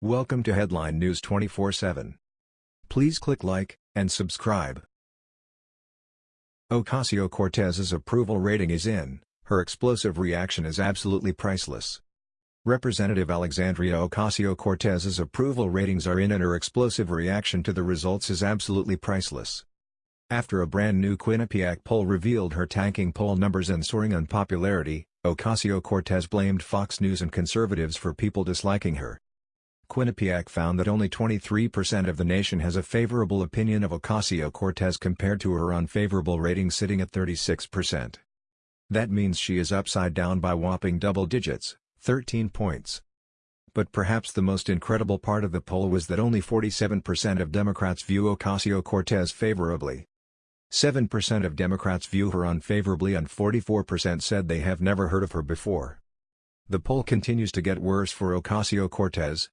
Welcome to Headline News 24/7. Please click like and subscribe. Ocasio-Cortez's approval rating is in. Her explosive reaction is absolutely priceless. Representative Alexandria Ocasio-Cortez's approval ratings are in and her explosive reaction to the results is absolutely priceless. After a brand new Quinnipiac poll revealed her tanking poll numbers and soaring unpopularity, Ocasio-Cortez blamed Fox News and conservatives for people disliking her. Quinnipiac found that only 23% of the nation has a favorable opinion of Ocasio-Cortez compared to her unfavorable rating sitting at 36%. That means she is upside down by whopping double digits, 13 points. But perhaps the most incredible part of the poll was that only 47% of Democrats view Ocasio-Cortez favorably. 7% of Democrats view her unfavorably and 44% said they have never heard of her before. The poll continues to get worse for Ocasio-Cortez.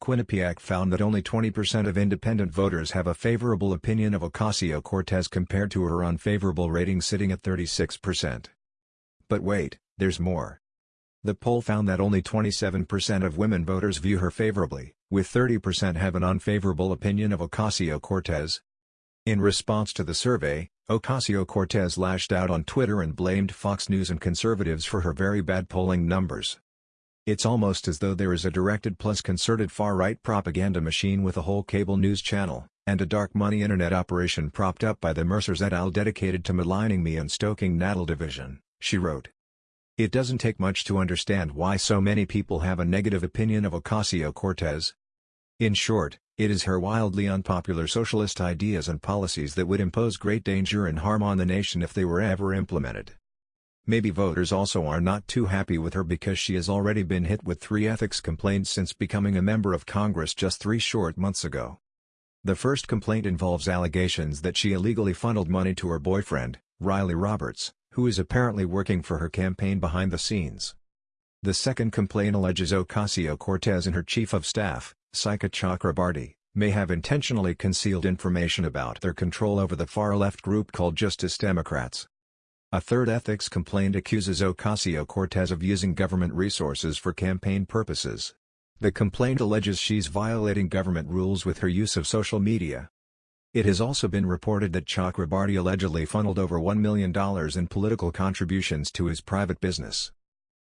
Quinnipiac found that only 20% of independent voters have a favorable opinion of Ocasio-Cortez compared to her unfavorable rating sitting at 36%. But wait, there's more. The poll found that only 27% of women voters view her favorably, with 30% have an unfavorable opinion of Ocasio-Cortez, in response to the survey, Ocasio-Cortez lashed out on Twitter and blamed Fox News and conservatives for her very bad polling numbers. It's almost as though there is a directed plus concerted far-right propaganda machine with a whole cable news channel, and a dark money internet operation propped up by the Mercers et al. dedicated to maligning me and stoking natal division, she wrote. It doesn't take much to understand why so many people have a negative opinion of Ocasio-Cortez. In short, it is her wildly unpopular socialist ideas and policies that would impose great danger and harm on the nation if they were ever implemented. Maybe voters also are not too happy with her because she has already been hit with three ethics complaints since becoming a member of Congress just three short months ago. The first complaint involves allegations that she illegally funneled money to her boyfriend, Riley Roberts, who is apparently working for her campaign behind the scenes. The second complaint alleges Ocasio-Cortez and her chief of staff, Saikat Chakrabarti, may have intentionally concealed information about their control over the far-left group called Justice Democrats. A third ethics complaint accuses Ocasio-Cortez of using government resources for campaign purposes. The complaint alleges she's violating government rules with her use of social media. It has also been reported that Chakrabarti allegedly funneled over $1 million in political contributions to his private business.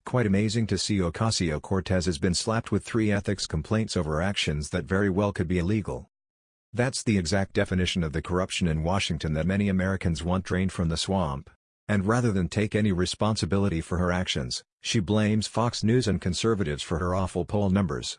Quite amazing to see Ocasio-Cortez has been slapped with three ethics complaints over actions that very well could be illegal. That's the exact definition of the corruption in Washington that many Americans want drained from the swamp. And rather than take any responsibility for her actions, she blames Fox News and conservatives for her awful poll numbers.